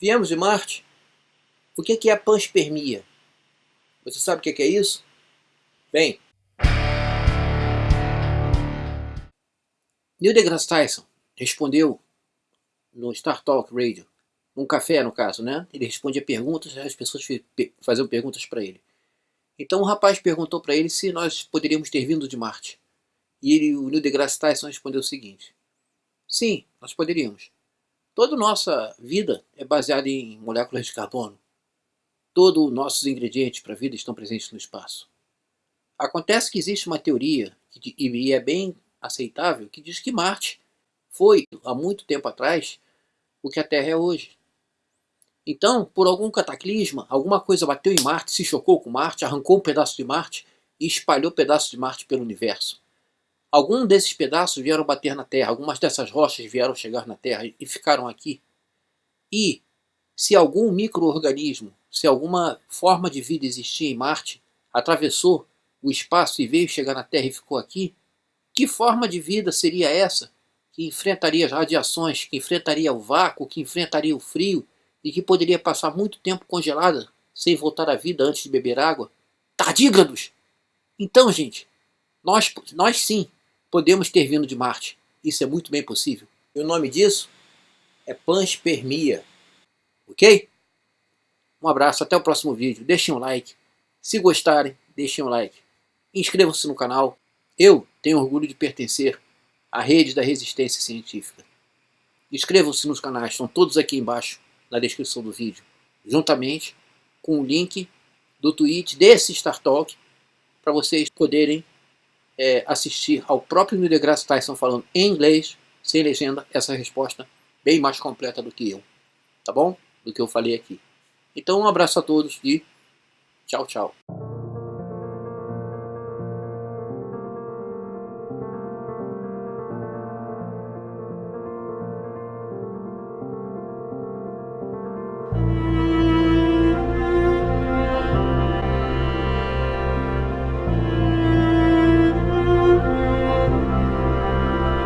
Viemos de Marte? O que é a panspermia? Você sabe o que é isso? Bem, Neil deGrasse Tyson respondeu no Star Talk Radio, num café no caso, né? Ele respondia perguntas, as pessoas faziam perguntas para ele. Então o rapaz perguntou para ele se nós poderíamos ter vindo de Marte. E ele, o Neil deGrasse Tyson respondeu o seguinte, Sim, nós poderíamos. Toda nossa vida é baseada em moléculas de carbono. Todos os nossos ingredientes para a vida estão presentes no espaço. Acontece que existe uma teoria, e é bem aceitável, que diz que Marte foi, há muito tempo atrás, o que a Terra é hoje. Então, por algum cataclisma, alguma coisa bateu em Marte, se chocou com Marte, arrancou um pedaço de Marte e espalhou pedaços de Marte pelo universo. Alguns desses pedaços vieram bater na Terra, algumas dessas rochas vieram chegar na Terra e ficaram aqui. E se algum microorganismo, se alguma forma de vida existia em Marte, atravessou o espaço e veio chegar na Terra e ficou aqui, que forma de vida seria essa que enfrentaria as radiações, que enfrentaria o vácuo, que enfrentaria o frio e que poderia passar muito tempo congelada sem voltar à vida antes de beber água? Tardígrados! Então, gente, nós, nós sim podemos ter vindo de Marte. Isso é muito bem possível. E o nome disso é panspermia. Ok? Um abraço, até o próximo vídeo. Deixem um like. Se gostarem, deixem um like. Inscrevam-se no canal. Eu tenho orgulho de pertencer à rede da resistência científica. Inscrevam-se nos canais, estão todos aqui embaixo na descrição do vídeo, juntamente com o link do tweet desse Star Talk para vocês poderem é, assistir ao próprio Neil deGrasse Tyson falando em inglês, sem legenda, essa resposta bem mais completa do que eu, tá bom? Do que eu falei aqui. Então um abraço a todos e tchau, tchau.